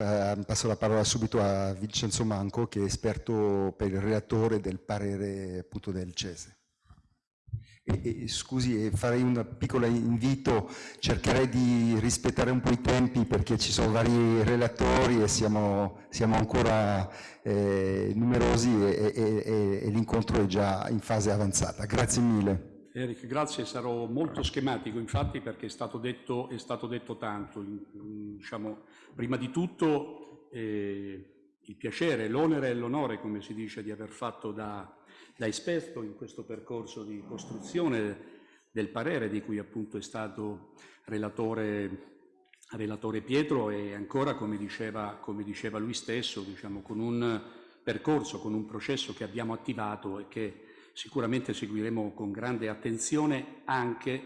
Eh, passo la parola subito a Vincenzo Manco, che è esperto per il relatore del parere appunto del CESE. E, e, scusi, farei un piccolo invito, cercherei di rispettare un po' i tempi perché ci sono vari relatori e siamo, siamo ancora eh, numerosi e, e l'incontro è già in fase avanzata. Grazie mille. Eric, grazie, sarò molto schematico infatti perché è stato detto, è stato detto tanto. Diciamo, prima di tutto eh, il piacere, l'onere e l'onore, come si dice, di aver fatto da, da esperto in questo percorso di costruzione del parere di cui appunto è stato relatore, relatore Pietro e ancora, come diceva, come diceva lui stesso, diciamo, con un percorso, con un processo che abbiamo attivato e che sicuramente seguiremo con grande attenzione anche,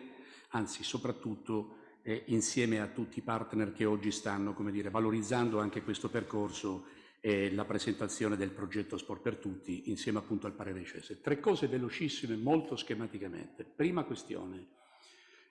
anzi soprattutto, eh, insieme a tutti i partner che oggi stanno, come dire, valorizzando anche questo percorso e la presentazione del progetto Sport per Tutti insieme appunto al parere Cese. Tre cose velocissime, molto schematicamente. Prima questione,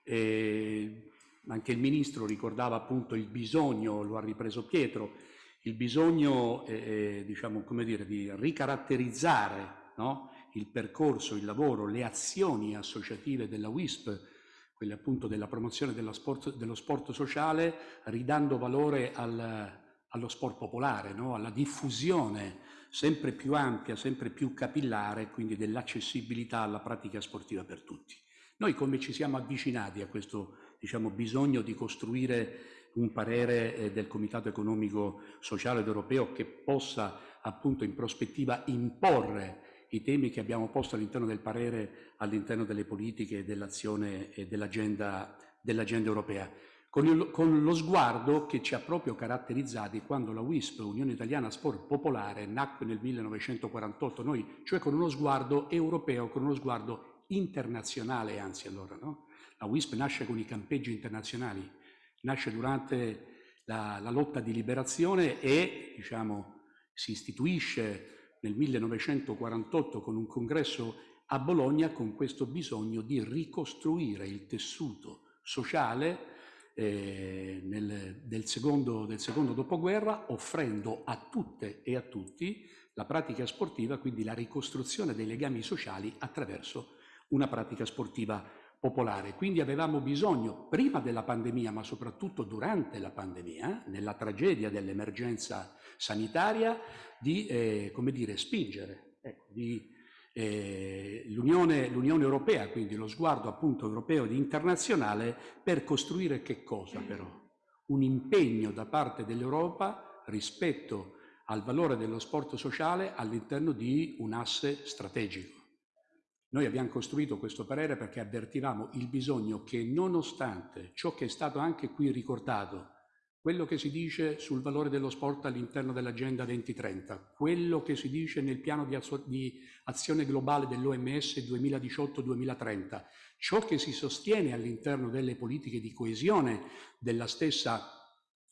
eh, anche il Ministro ricordava appunto il bisogno, lo ha ripreso Pietro, il bisogno eh, eh diciamo, come dire, di ricaratterizzare no? Il percorso, il lavoro, le azioni associative della WISP, quelle appunto della promozione sport, dello sport sociale, ridando valore al, allo sport popolare, no? alla diffusione sempre più ampia, sempre più capillare, quindi dell'accessibilità alla pratica sportiva per tutti. Noi come ci siamo avvicinati a questo diciamo, bisogno di costruire un parere eh, del Comitato Economico Sociale ed Europeo che possa appunto in prospettiva imporre i temi che abbiamo posto all'interno del parere, all'interno delle politiche, dell'azione e dell'agenda dell europea, con, il, con, lo sguardo che ci ha proprio caratterizzati quando la WISP, Unione Italiana Sport Popolare, nacque nel 1948, noi, cioè con uno sguardo europeo, con uno sguardo internazionale, anzi allora, no? La WISP nasce con i campeggi internazionali, nasce durante la, la lotta di liberazione e, diciamo, si istituisce nel 1948 con un congresso a Bologna con questo bisogno di ricostruire il tessuto sociale eh, nel, del, secondo, del secondo dopoguerra, offrendo a tutte e a tutti la pratica sportiva, quindi la ricostruzione dei legami sociali attraverso una pratica sportiva popolare. Quindi avevamo bisogno, prima della pandemia, ma soprattutto durante la pandemia, nella tragedia dell'emergenza sanitaria, di eh, come dire, spingere ecco, eh, l'Unione, Europea, quindi lo sguardo appunto europeo ed internazionale, per costruire che cosa però? Un impegno da parte dell'Europa rispetto al valore dello sport sociale all'interno di un asse strategico. Noi abbiamo costruito questo parere perché avvertivamo il bisogno che nonostante ciò che è stato anche qui ricordato, quello che si dice sul valore dello sport all'interno dell'Agenda 2030, quello che si dice nel piano di, azione globale dell'OMS 2018-2030, ciò che si sostiene all'interno delle politiche di coesione della stessa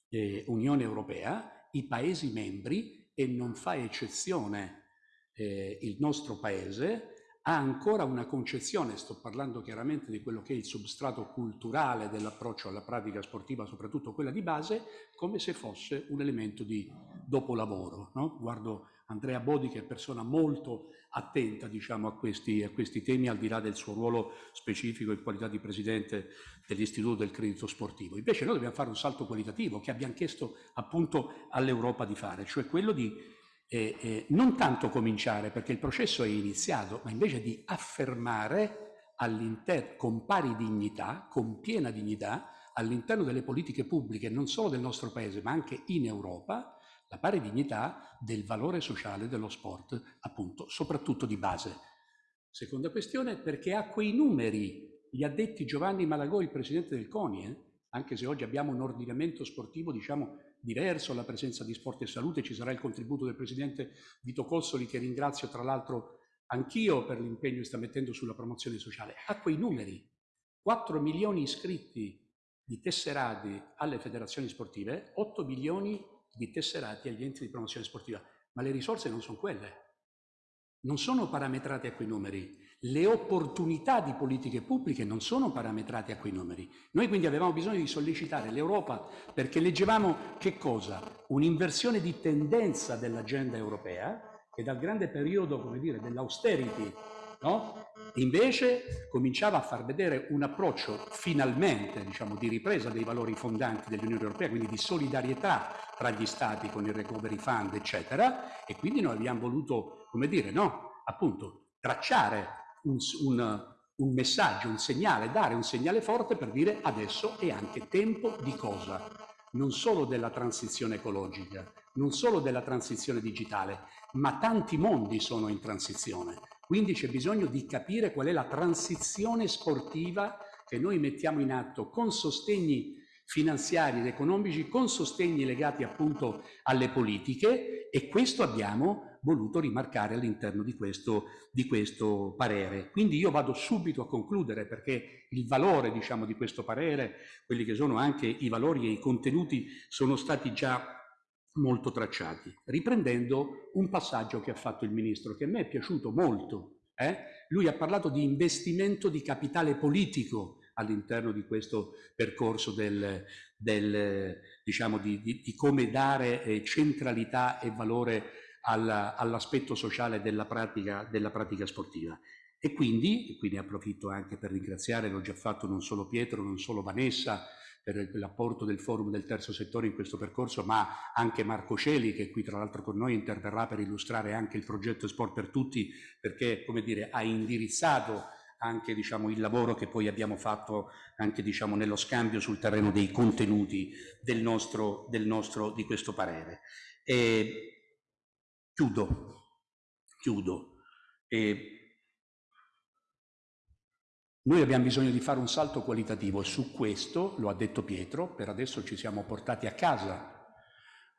eh, Unione Europea, i Paesi membri, e non fa eccezione eh, il nostro Paese, ha ancora una concezione, sto parlando chiaramente di quello che è il substrato culturale dell'approccio alla pratica sportiva, soprattutto quella di base, come se fosse un elemento di dopolavoro. No? Guardo Andrea Bodi che è persona molto attenta diciamo, a, questi, a questi temi, al di là del suo ruolo specifico in qualità di presidente dell'Istituto del Credito Sportivo. Invece noi dobbiamo fare un salto qualitativo che abbiamo chiesto appunto all'Europa di fare, cioè quello di eh, eh, non tanto cominciare perché il processo è iniziato, ma invece di affermare con pari dignità, con piena dignità, all'interno delle politiche pubbliche non solo del nostro Paese ma anche in Europa, la pari dignità del valore sociale dello sport, appunto, soprattutto di base. Seconda questione, perché ha quei numeri, li ha detti Giovanni Malagò, il presidente del CONI, eh? anche se oggi abbiamo un ordinamento sportivo, diciamo, diverso alla presenza di Sport e Salute, ci sarà il contributo del Presidente Vito Cossoli che ringrazio tra l'altro anch'io per l'impegno che sta mettendo sulla promozione sociale. A quei numeri, 4 milioni iscritti di tesserati alle federazioni sportive, 8 milioni di tesserati agli enti di promozione sportiva, ma le risorse non sono quelle, non sono parametrate a quei numeri. Le opportunità di politiche pubbliche non sono parametrate a quei numeri. Noi quindi avevamo bisogno di sollecitare l'Europa perché leggevamo che cosa? Un'inversione di tendenza dell'agenda europea che dal grande periodo, dell'austerity, no? Invece cominciava a far vedere un approccio finalmente diciamo, di ripresa dei valori fondanti dell'Unione Europea, quindi di solidarietà tra gli Stati con il Recovery Fund, eccetera, e quindi noi abbiamo voluto, come dire, no, appunto, tracciare un, un, un messaggio, un segnale, dare un segnale forte per dire adesso è anche tempo di cosa? Non solo della transizione ecologica, non solo della transizione digitale, ma tanti mondi sono in transizione. Quindi c'è bisogno di capire qual è la transizione sportiva che noi mettiamo in atto con sostegni finanziari ed economici, con sostegni legati appunto alle politiche e questo abbiamo voluto rimarcare all'interno di di questo parere. Quindi io vado subito a concludere perché il valore diciamo, di questo parere, quelli che sono anche i valori e i contenuti sono stati già molto tracciati, riprendendo un passaggio che ha fatto il Ministro, che a me è piaciuto molto. Eh? Lui ha parlato di investimento di capitale politico all'interno di questo percorso del, del, diciamo di, di, di, come dare eh, centralità e valore all'aspetto sociale della pratica, della pratica sportiva. E quindi, e quindi approfitto anche per ringraziare, l'ho già fatto non solo Pietro, non solo Vanessa, per l'apporto del forum del terzo settore in questo percorso, ma anche Marco Celi, che qui tra l'altro con noi interverrà per illustrare anche il progetto Sport per Tutti, perché come dire, ha indirizzato anche diciamo, il lavoro che poi abbiamo fatto anche diciamo, nello scambio sul terreno dei contenuti del nostro, del nostro, di questo parere. E chiudo, chiudo. E noi abbiamo bisogno di fare un salto qualitativo e su questo, lo ha detto Pietro, per adesso ci siamo portati a casa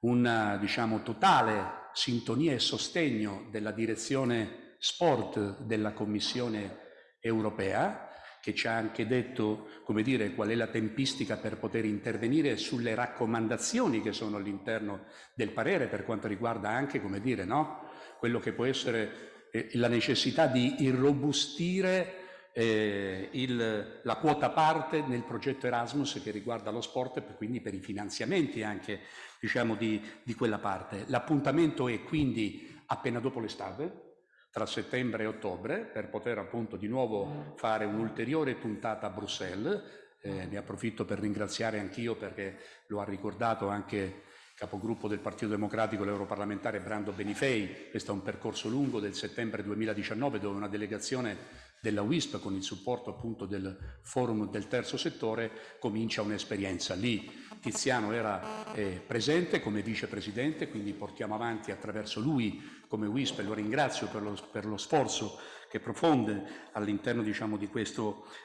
una diciamo, totale sintonia e sostegno della direzione sport della Commissione europea, che ci ha anche detto come dire, qual è la tempistica per poter intervenire sulle raccomandazioni che sono all'interno del parere per quanto riguarda anche come dire, no? quello che può essere eh, la necessità di irrobustire eh, il, la quota parte nel progetto Erasmus che riguarda lo sport e quindi per i finanziamenti anche diciamo, di, di quella parte. L'appuntamento è quindi appena dopo l'estate, tra settembre e ottobre, per poter appunto di nuovo fare un'ulteriore puntata a Bruxelles. Eh, ne approfitto per ringraziare anch'io perché lo ha ricordato anche capogruppo del Partito Democratico, l'europarlamentare Brando Benifei. Questo è un percorso lungo del settembre 2019 dove una delegazione della WISP con il supporto appunto del forum del terzo settore comincia un'esperienza. Lì Tiziano era eh, presente come vicepresidente, quindi portiamo avanti attraverso lui come WISP e lo ringrazio per lo, per lo sforzo che profonde all'interno diciamo, di,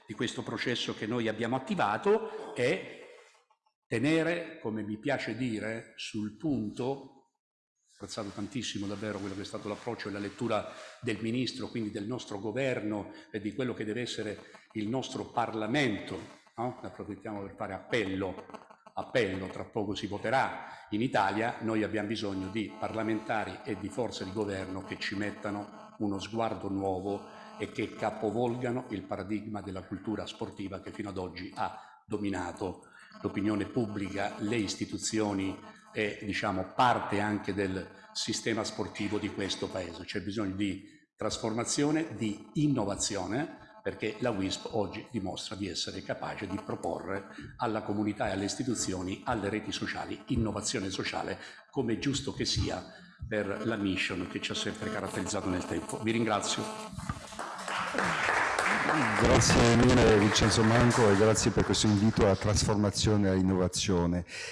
di questo processo che noi abbiamo attivato e tenere, come mi piace dire, sul punto apprezzato tantissimo davvero quello che è stato l'approccio e la lettura del Ministro, quindi del nostro governo e di quello che deve essere il nostro Parlamento. No? Ne approfittiamo per fare appello, appello, tra poco si voterà in Italia, noi abbiamo bisogno di parlamentari e di forze di governo che ci mettano uno sguardo nuovo e che capovolgano il paradigma della cultura sportiva che fino ad oggi ha dominato l'opinione pubblica, le istituzioni e diciamo, parte anche del sistema sportivo di questo Paese. C'è bisogno di trasformazione, di innovazione, perché la WISP oggi dimostra di essere capace di proporre alla comunità e alle istituzioni, alle reti sociali, innovazione sociale, come è giusto che sia per la mission che ci ha sempre caratterizzato nel tempo. Vi ringrazio. Grazie mille Vincenzo Manco e grazie per questo invito alla trasformazione e all'innovazione.